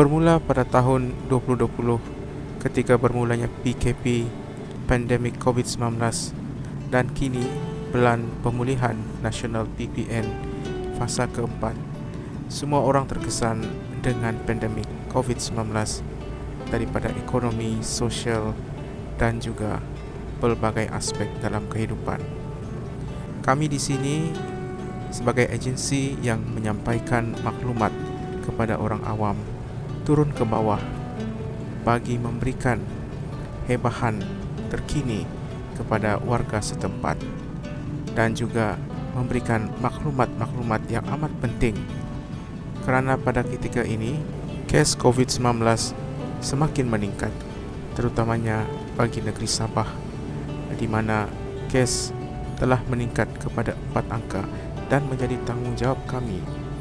Bermula pada tahun 2020 ketika bermulanya PKP pandemik COVID-19 dan kini Pelan Pemulihan Nasional PPN fasa keempat, semua orang terkesan dengan pandemik COVID-19 daripada ekonomi, sosial dan juga pelbagai aspek dalam kehidupan. Kami di sini sebagai agensi yang menyampaikan maklumat kepada orang awam turun ke bawah bagi memberikan hebahan terkini kepada warga setempat dan juga memberikan maklumat-maklumat yang amat penting kerana pada ketika ini kes COVID-19 semakin meningkat terutamanya bagi negeri Sabah di mana kes telah meningkat kepada empat angka dan menjadi tanggungjawab kami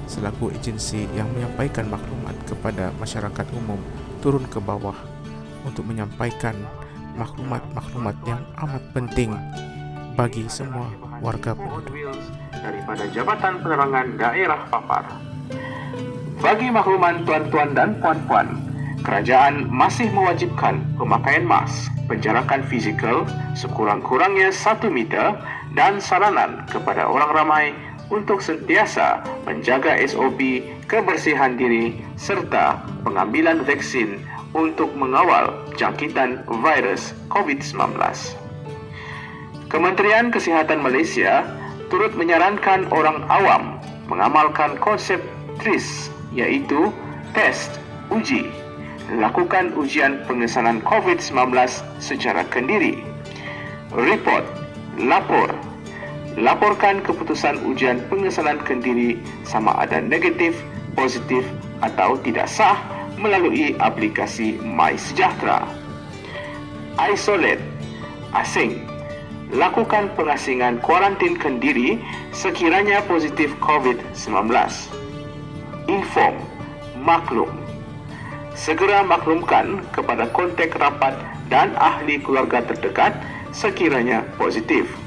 selaku agensi yang menyampaikan maklumat kepada masyarakat umum turun ke bawah untuk menyampaikan maklumat-maklumat yang amat penting bagi semua warga penduduk daripada Jabatan Penerangan Daerah Papar. Bagi makluman tuan-tuan dan puan-puan, kerajaan masih mewajibkan pemakaian mask, penjarakan fizikal sekurang-kurangnya 1 meter dan saranan kepada orang ramai untuk sentiasa menjaga SOP kebersihan diri serta pengambilan vaksin untuk mengawal jangkitan virus COVID-19. Kementerian Kesihatan Malaysia turut menyarankan orang awam mengamalkan konsep TRIS iaitu test, uji, lakukan ujian pengesanan COVID-19 secara kendiri, report, lapor, laporkan keputusan ujian pengesanan kendiri sama ada negatif, positif atau tidak sah melalui aplikasi MySejahtera. Isolate, asing, lakukan pengasingan kuarantin kendiri sekiranya positif COVID-19. Inform, maklum. Segera maklumkan kepada kontak rapat dan ahli keluarga terdekat sekiranya positif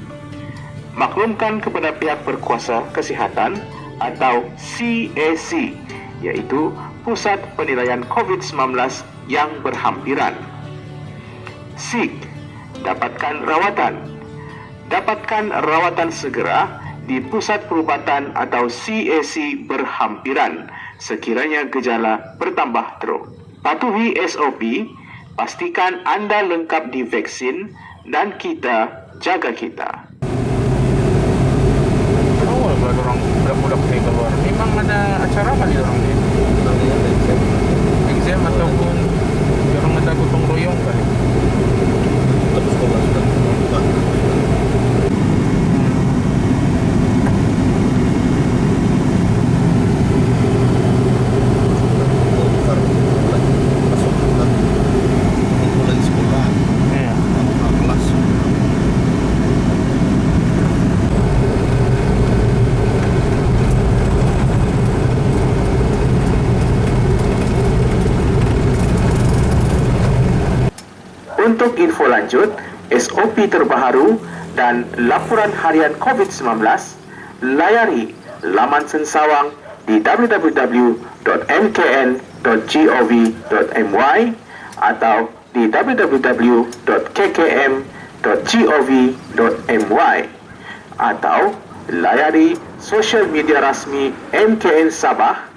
maklumkan kepada pihak berkuasa kesihatan atau CAC iaitu Pusat Penilaian COVID-19 yang berhampiran. Seek, dapatkan rawatan. Dapatkan rawatan segera di Pusat Perubatan atau CAC berhampiran sekiranya gejala bertambah teruk. Patuhi SOP, pastikan anda lengkap divaksin dan kita jaga kita budak-budak ni keluar. Memang ada acara apa di orang ni? Exam ataupun orang ada gotong royong kali? Terus sudah Untuk info lanjut, SOP terbaru dan laporan harian COVID-19, layari laman sensawang di www.mkn.gov.my atau di www.kkm.gov.my atau layari sosial media rasmi MKN Sabah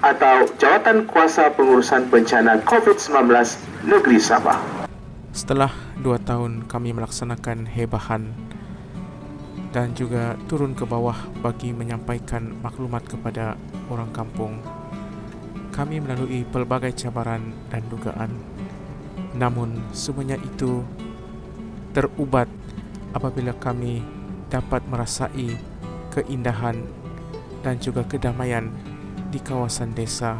atau Jawatan Kuasa Pengurusan Bencana COVID-19 Negeri Sabah. Setelah dua tahun kami melaksanakan hebahan dan juga turun ke bawah bagi menyampaikan maklumat kepada orang kampung, kami melalui pelbagai cabaran dan dugaan. Namun semuanya itu terubat apabila kami dapat merasai keindahan dan juga kedamaian di kawasan desa.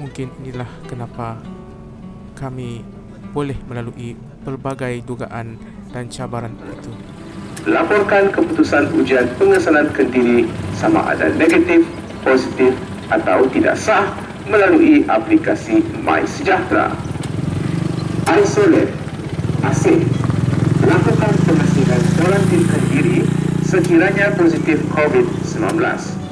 Mungkin inilah kenapa kami boleh melalui pelbagai dugaan dan cabaran itu. Laporkan keputusan ujian pengesanan kendiri sama ada negatif, positif atau tidak sah melalui aplikasi MySejahtera. Isolate, asing, lakukan kuarantin kendiri sekiranya positif COVID-19.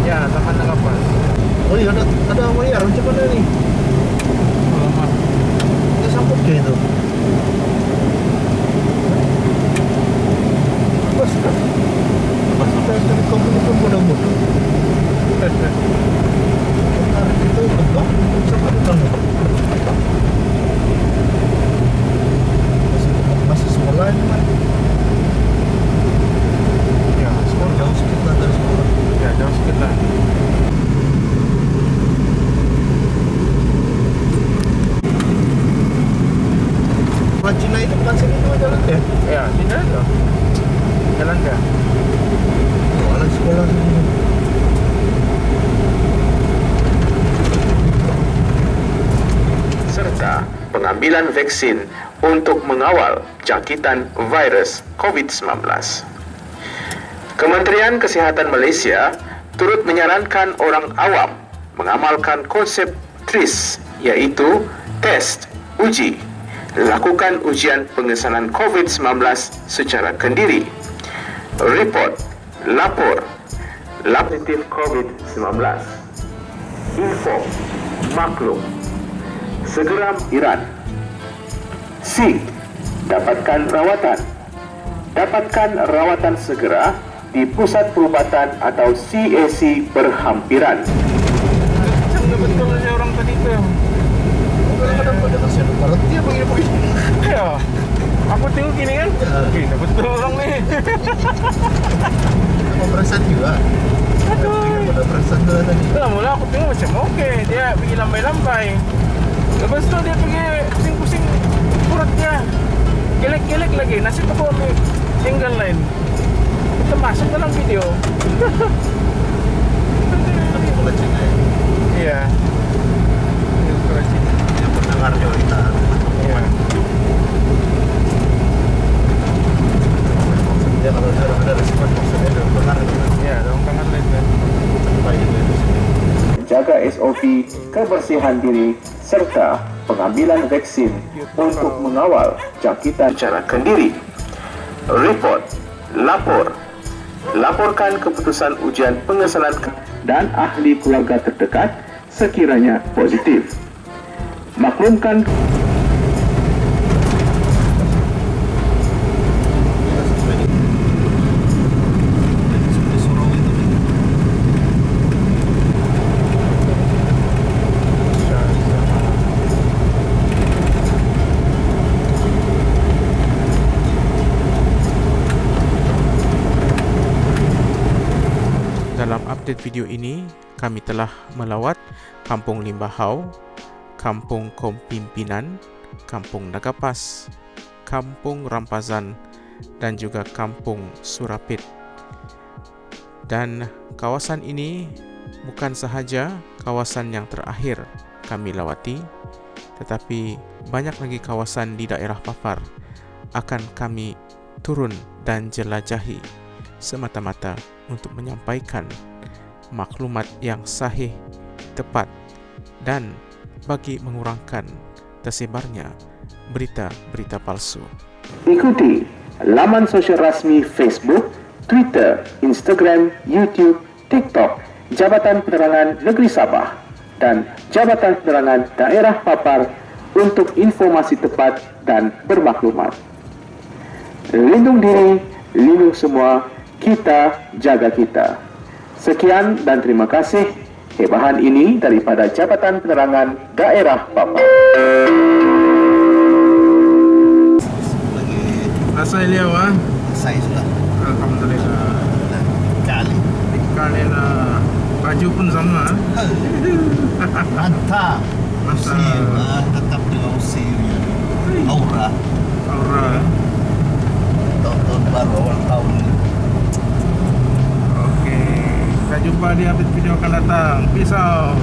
Ya, Taman Nagapas. Oh ada ada wayar macam mana? Alamak. Kita sambut ke itu? Bos kan? Pas kita dari kampung itu mudah-mudah. Menarik itu betul. Sama betul. Sekolah serta pengambilan vaksin untuk mengawal jangkitan virus COVID-19. Kementerian Kesihatan Malaysia turut menyarankan orang awam mengamalkan konsep TRIS iaitu test, uji, lakukan ujian pengesanan COVID-19 secara kendiri, report, lapor, positif COVID-19, info, maklum, segera Iran. C. Dapatkan rawatan. Dapatkan rawatan segera di pusat perubatan atau CAC berhampiran. Macam dah betul saja orang tadi tu. Kadang-kadang pada. Ya. Aku tengok gini kan. Eh, dah betul orang ni. Apa perasaan juga? Aduh. Pada perasaan juga tadi. Dah mula aku tengok macam okey. Dia pergi lambai-lambai. Lepas tu dia pergi pusing-pusing perutnya. Gelek-gelek lagi. Nasib aku ambil angle lain. Kita masuk dalam video. Tapi bukan Cina ya. Iya. Ini ukuran sini. Yang pendengar juga kita. Iya. Dia kalau ada ada respon maksudnya ada benar itu kan. Iya, dalam tangan lain kan. Baik itu itu sini. Jaga SOP, kebersihan diri, serta pengambilan vaksin untuk mengawal jangkitan secara kendiri. Report, lapor, laporkan keputusan ujian pengesalan dan ahli keluarga terdekat sekiranya positif. Maklumkan Kita sampai di Sampai Surau itu. Dalam update video ini, kami telah melawat Kampung Limbahau, Kampung Kompimpinan, Kampung Nagapas, Kampung Rampazan dan juga Kampung Surapit. Dan kawasan ini bukan sahaja kawasan yang terakhir kami lawati, tetapi banyak lagi kawasan di daerah Papar akan kami turun dan jelajahi semata-mata untuk menyampaikan maklumat yang sahih, tepat dan bagi mengurangkan tersebarnya berita-berita palsu. Ikuti laman sosial rasmi Facebook, Twitter, Instagram, YouTube, TikTok Jabatan Penerangan Negeri Sabah dan Jabatan Penerangan Daerah Papar untuk informasi tepat dan bermaklumat. Lindung diri, lindung semua, kita jaga kita. Sekian dan terima kasih. Hebahan ini daripada Jabatan Penerangan Daerah Papar. Lagi Rasa Eliau ah. saya sudah. Alhamdulillah. Kali. Kali lah baju pun sama. Mantap. Mantap. Ah, tetap dengan usilnya. Aura. Aura. Tahun-tahun baru awal tahun. Jumpa di update video akan datang. Peace out.